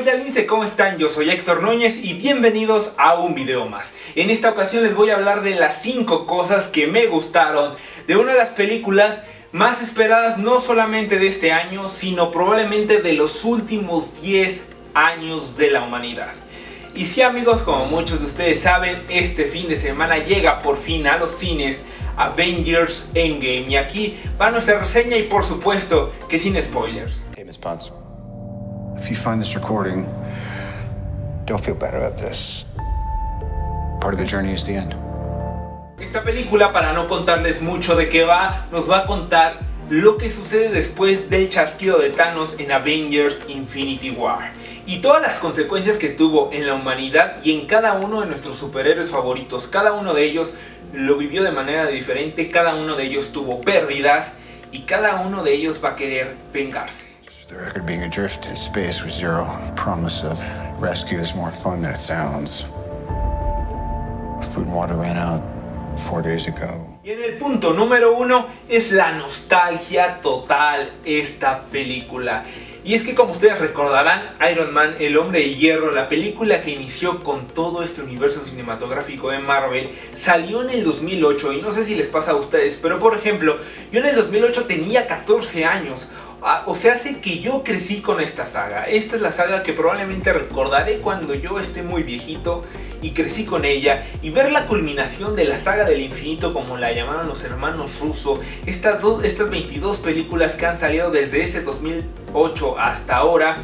familia Lince, ¿cómo están? Yo soy Héctor Núñez y bienvenidos a un video más. En esta ocasión les voy a hablar de las 5 cosas que me gustaron de una de las películas más esperadas no solamente de este año, sino probablemente de los últimos 10 años de la humanidad. Y sí amigos, como muchos de ustedes saben, este fin de semana llega por fin a los cines Avengers Endgame. Y aquí va nuestra reseña y por supuesto que sin spoilers. You find this recording, don't feel bad about this. Part of the journey is the end. Esta película, para no contarles mucho de qué va, nos va a contar lo que sucede después del chasquido de Thanos en Avengers Infinity War y todas las consecuencias que tuvo en la humanidad y en cada uno de nuestros superhéroes favoritos. Cada uno de ellos lo vivió de manera diferente, cada uno de ellos tuvo pérdidas y cada uno de ellos va a querer vengarse. The record being adrift in space with zero promise of rescue is more fun than it sounds. Food and water ran out four days ago. Y en el punto número uno es la nostalgia total esta película. Y es que como ustedes recordarán, Iron Man, el hombre de hierro, la película que inició con todo este universo cinematográfico de Marvel, salió en el 2008 y no sé si les pasa a ustedes, pero por ejemplo, yo en el 2008 tenía 14 años. Ah, o sea, hace que yo crecí con esta saga. Esta es la saga que probablemente recordaré cuando yo esté muy viejito y crecí con ella. Y ver la culminación de la saga del infinito como la llamaron los hermanos Russo. Estas, dos, estas 22 películas que han salido desde ese 2008 hasta ahora.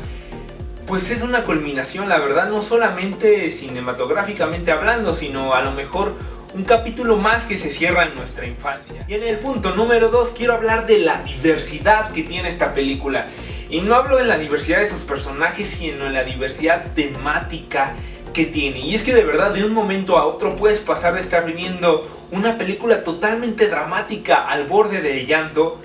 Pues es una culminación, la verdad, no solamente cinematográficamente hablando, sino a lo mejor un capítulo más que se cierra en nuestra infancia. Y en el punto número 2 quiero hablar de la diversidad que tiene esta película. Y no hablo de la diversidad de sus personajes, sino en la diversidad temática que tiene. Y es que de verdad de un momento a otro puedes pasar de estar viviendo una película totalmente dramática al borde del llanto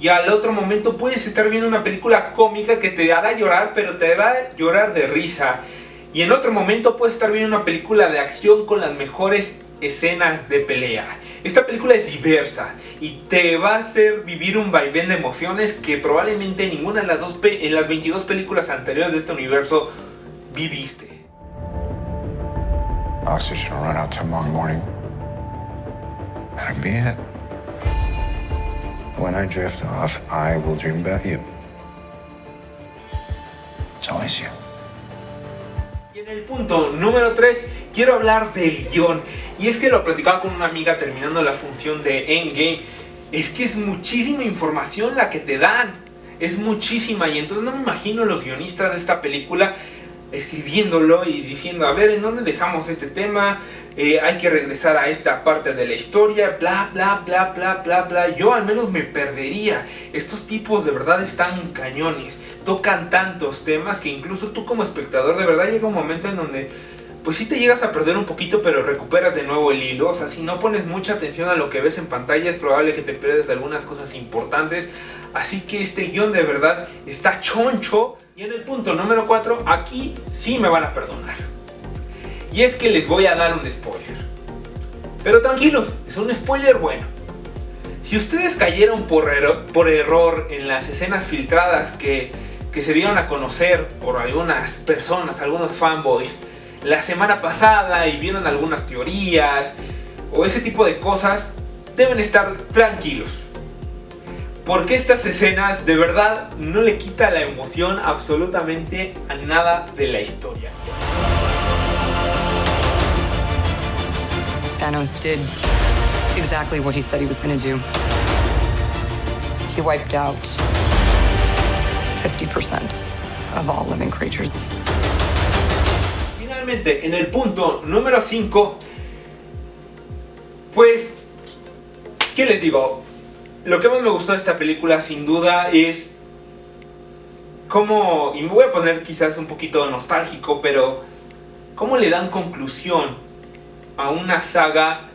y al otro momento puedes estar viendo una película cómica que te hará llorar pero te hará llorar de risa. Y en otro momento puedes estar viendo una película de acción con las mejores escenas de pelea. Esta película es diversa y te va a hacer vivir un vaivén de emociones que probablemente ninguna de las, dos en las 22 películas anteriores de este universo viviste. Oxygen will run out tomorrow morning. That'll be it. When I drift off, I will dream about you. It's always you. Y en el punto número 3 quiero hablar del guion. Y es que lo platicaba con una amiga terminando la función de Endgame. Es que es muchísima información la que te dan. Es muchísima y entonces no me imagino los guionistas de esta película escribiéndolo y diciendo, a ver, ¿en dónde dejamos este tema? Eh, hay que regresar a esta parte de la historia, bla, bla, bla, bla, bla, bla. Yo al menos me perdería. Estos tipos de verdad están cañones. Tocan tantos temas que incluso tú como espectador de verdad llega un momento en donde pues sí te llegas a perder un poquito, pero recuperas de nuevo el hilo. O sea, si no pones mucha atención a lo que ves en pantalla, es probable que te pierdas algunas cosas importantes. Así que este guion de verdad está choncho. Y en el punto número 4, aquí sí me van a perdonar. Y es que les voy a dar un spoiler. Pero tranquilos, es un spoiler bueno. Si ustedes cayeron por, error, por error en las escenas filtradas que, que se dieron a conocer por algunas personas, algunos fanboys, la semana pasada y vieron algunas teorías o ese tipo de cosas, deben estar tranquilos. Porque estas escenas de verdad no le quita la emoción absolutamente a nada de la historia. Thanos did exactly what he said he was going to do. He wiped out 50% of all living creatures. En el punto número 5, pues, ¿qué les digo? Lo que más me gustó de esta película sin duda es cómo, y me voy a poner quizás un poquito nostálgico, pero cómo le dan conclusión a una saga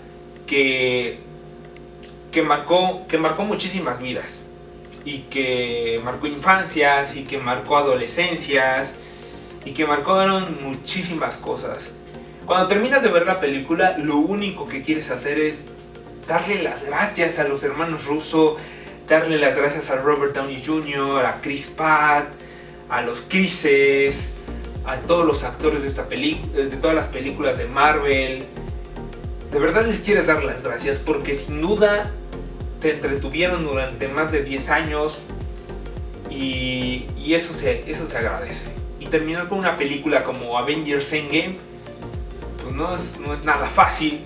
que, que, marcó, que marcó muchísimas vidas y que marcó infancias y que marcó adolescencias y que marcaron muchísimas cosas. Cuando terminas de ver la película, lo único que quieres hacer es darle las gracias a los hermanos Russo, darle las gracias a Robert Downey Jr., a Chris Pratt, a los Chrises, a todos los actores de, esta peli de todas las películas de Marvel. De verdad les quieres dar las gracias porque sin duda te entretuvieron durante más de 10 años y, y eso, se, eso se agradece. Terminar con una película como Avengers Endgame pues no es, no es nada fácil.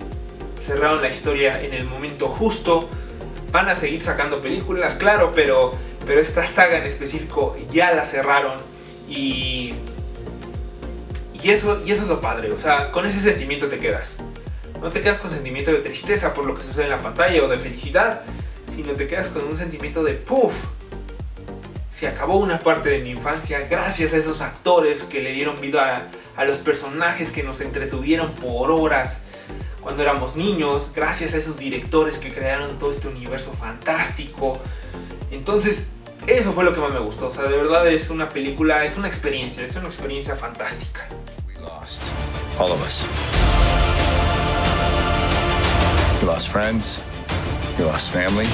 Cerraron la historia en el momento justo. Van a seguir sacando películas, claro, pero, pero esta saga en específico ya la cerraron y y eso, y eso es lo padre, o sea, con ese sentimiento te quedas. No te quedas con sentimiento de tristeza por lo que sucede en la pantalla o de felicidad, sino te quedas con un sentimiento de puff. Se acabó una parte de mi infancia gracias a esos actores que le dieron vida a, los personajes que nos entretuvieron por horas cuando éramos niños, gracias a esos directores que crearon todo este universo fantástico. Entonces, eso fue lo que más me gustó. O sea, de verdad es una película, es una experiencia, es una experiencia fantástica. We lost. All of us. We lost friends. We lost family.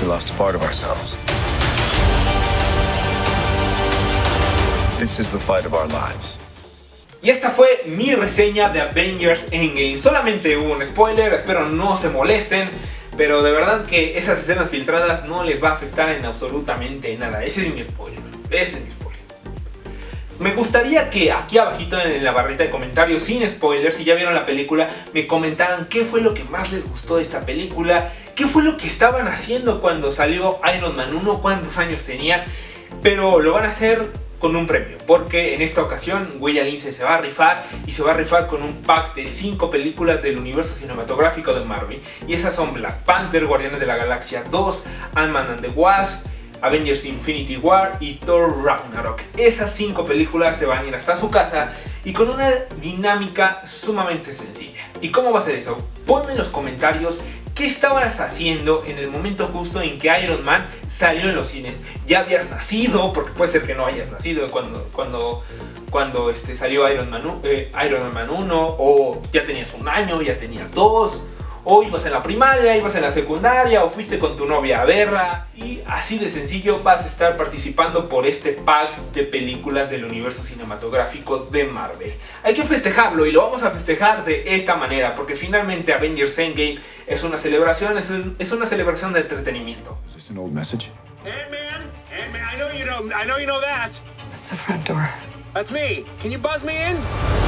We lost a part of ourselves. This is the fight of our lives. Y esta fue mi reseña de Avengers Endgame. Solamente un spoiler, espero no se molesten. Pero de verdad que esas escenas filtradas no les va a afectar en absolutamente nada. Ese es mi spoiler. Ese es mi spoiler. Me gustaría que aquí abajito en la barrita de comentarios, sin spoilers, si ya vieron la película, me comentaran qué fue lo que más les gustó de esta película, qué fue lo que estaban haciendo cuando salió Iron Man 1, cuántos años tenían, pero lo van a hacer con un premio, porque en esta ocasión William Lindsay se va a rifar y se va a rifar con un pack de 5 películas del universo cinematográfico de Marvel y esas son Black Panther, Guardianes de la Galaxia 2, Ant-Man and the Wasp, Avengers Infinity War y Thor Ragnarok. Esas 5 películas se van a ir hasta su casa y con una dinámica sumamente sencilla. ¿Y cómo va a ser eso? Ponme en los comentarios ¿Qué estabas haciendo en el momento justo en que Iron Man salió en los cines? ¿Ya habías nacido? Porque puede ser que no hayas nacido cuando, cuando, cuando este, salió Iron Man, eh, Iron Man 1 o ya tenías un año, ya tenías dos o ibas en la primaria, ibas en la secundaria, o fuiste con tu novia a verla. Y así de sencillo vas a estar participando por este pack de películas del universo cinematográfico de Marvel. Hay que festejarlo y lo vamos a festejar de esta manera, porque finalmente Avengers Endgame es una celebración, es, un, es una celebración de entretenimiento. Old message? Ant-Man? Ant-Man, I know you know, I know you know that. It's the front door. That's me. Can you buzz me in?